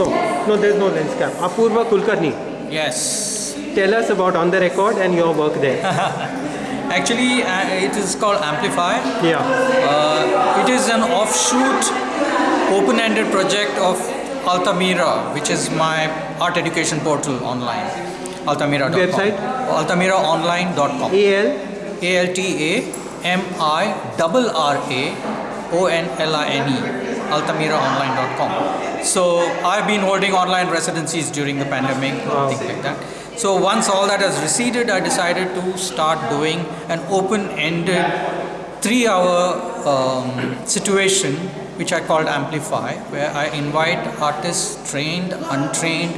No, no, there's no lens cap. Apurva Kulkarni, Yes. tell us about On the Record and your work there. Actually, uh, it is called Amplify. Yeah. Uh, it is an offshoot, open-ended project of Altamira, which is my art education portal online. Altamira.com. Website? Altamiraonline.com. AL, A L T A M I double R A O N L I N E. AltamiraOnline.com. So I've been holding online residencies during the pandemic, things like that. So once all that has receded, I decided to start doing an open-ended three-hour um, situation, which I called Amplify, where I invite artists, trained, untrained,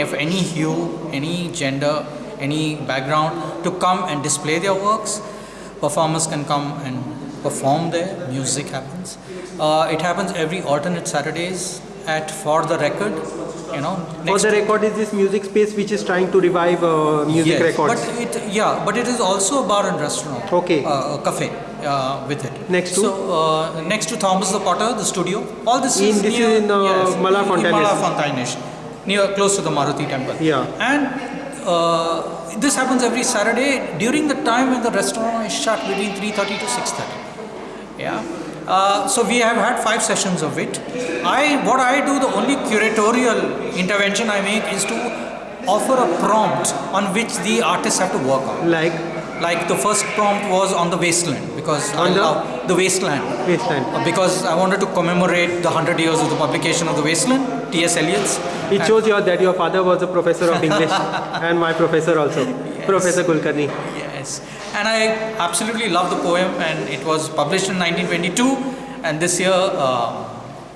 of any hue, any gender, any background, to come and display their works. Performers can come and perform there. Music happens. Uh, it happens every alternate Saturdays at For the Record. You know, for the record is this music space which is trying to revive uh, music Yes, records. But it, yeah, but it is also a bar and restaurant. Okay. Uh, a cafe uh, with it. Next to? So uh, next to Thomas the Potter, the studio. All this In- is this near, is in, uh, yes, in Malafontaine, near close to the Maruti temple. Yeah. And uh, this happens every Saturday during the time when the restaurant is shut between 3:30 to 6:30. Yeah. Uh, so we have had five sessions of it. I what I do the only curatorial intervention I make is to offer a prompt on which the artists have to work on. like Like the first prompt was on the wasteland because On I the- love the wasteland. wasteland. Uh, Because I wanted to commemorate the hundred years of the publication of the wasteland, T.S. Eliot's. It shows you that your father was a professor of English and my professor also, Professor Kulkarni. Yes, and I absolutely love the poem, and it was published in 1922, and this year, uh,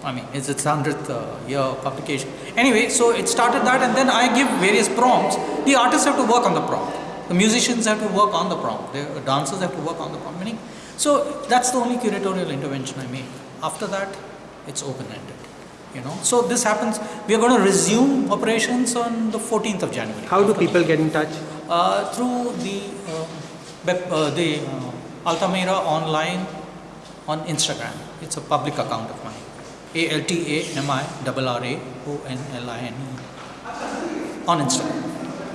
I mean, it's its hundredth uh, year publication. Anyway, so it started that, and then I give various prompts. The artists have to work on the prompt. The musicians have to work on the prompt. The dancers have to work on the prompt. Meaning, so that's the only curatorial intervention I make. After that, it's open-ended. You know, so this happens. We are going to resume operations on the 14th of January. How do people get in touch? Uh, through the uh, the uh, Altamira online on Instagram. It's a public account of mine. A L T A M I R R A O N L I N E on Instagram.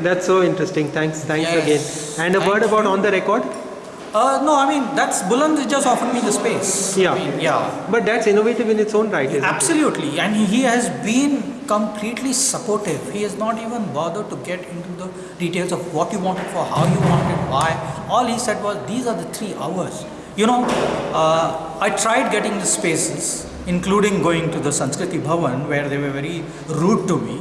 That's so interesting. Thanks, thanks Yes. again. And a Thank word about you. on the record. Uh, no, I mean that's Buland just offered me the space. Yeah. I mean, yeah. But that's innovative in its own right, isn't it? Absolutely, and he has been completely supportive. He has not even bothered to get into the details of what you wanted for, how you wanted, why. All he said was, "These are the three hours." You know, uh, I tried getting the spaces, including going to the Sanskriti Bhavan, where they were very rude to me,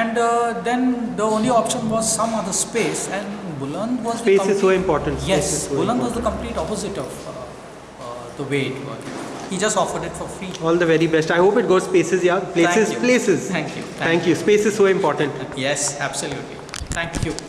and uh, then the only option was some other space, and Buland was the Space is so important. Yes, so Buland was the complete opposite of uh, uh, the way it was. He just offered it for free. All the very best. I hope it goes places, yeah. Places, you. places. Thank you. Thank you. Space is so important. Yes, absolutely. Thank you.